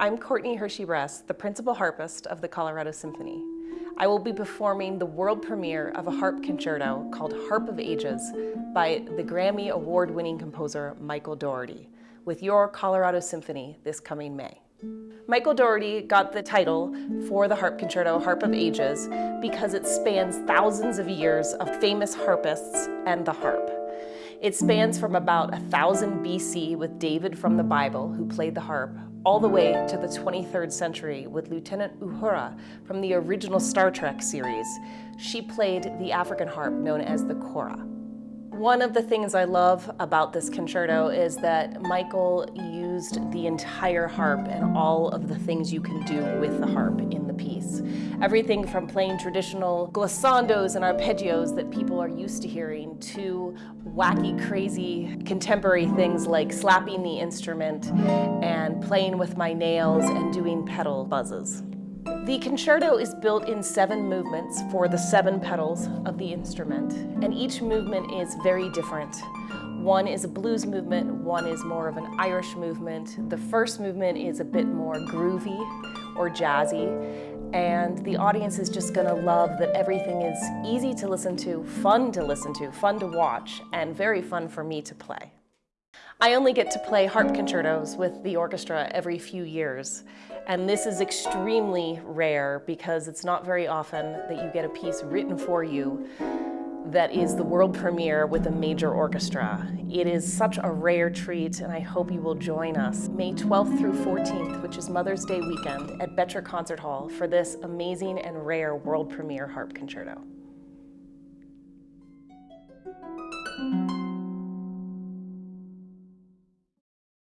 I'm Courtney Hershey-Bress, the principal harpist of the Colorado Symphony. I will be performing the world premiere of a harp concerto called Harp of Ages by the Grammy award-winning composer Michael Daugherty with your Colorado Symphony this coming May. Michael Daugherty got the title for the harp concerto Harp of Ages because it spans thousands of years of famous harpists and the harp. It spans from about 1000 BC with David from the Bible, who played the harp, all the way to the 23rd century with Lieutenant Uhura from the original Star Trek series. She played the African harp known as the kora. One of the things I love about this concerto is that Michael used the entire harp and all of the things you can do with the harp in the piece. Everything from playing traditional glissandos and arpeggios that people are used to hearing to wacky, crazy, contemporary things like slapping the instrument and playing with my nails and doing pedal buzzes. The concerto is built in seven movements for the seven pedals of the instrument, and each movement is very different. One is a blues movement, one is more of an Irish movement. The first movement is a bit more groovy or jazzy, and the audience is just gonna love that everything is easy to listen to, fun to listen to, fun to watch, and very fun for me to play. I only get to play harp concertos with the orchestra every few years, and this is extremely rare because it's not very often that you get a piece written for you that is the world premiere with a major orchestra. It is such a rare treat and I hope you will join us May 12th through 14th, which is Mother's Day weekend at Boettcher Concert Hall for this amazing and rare world premiere harp concerto.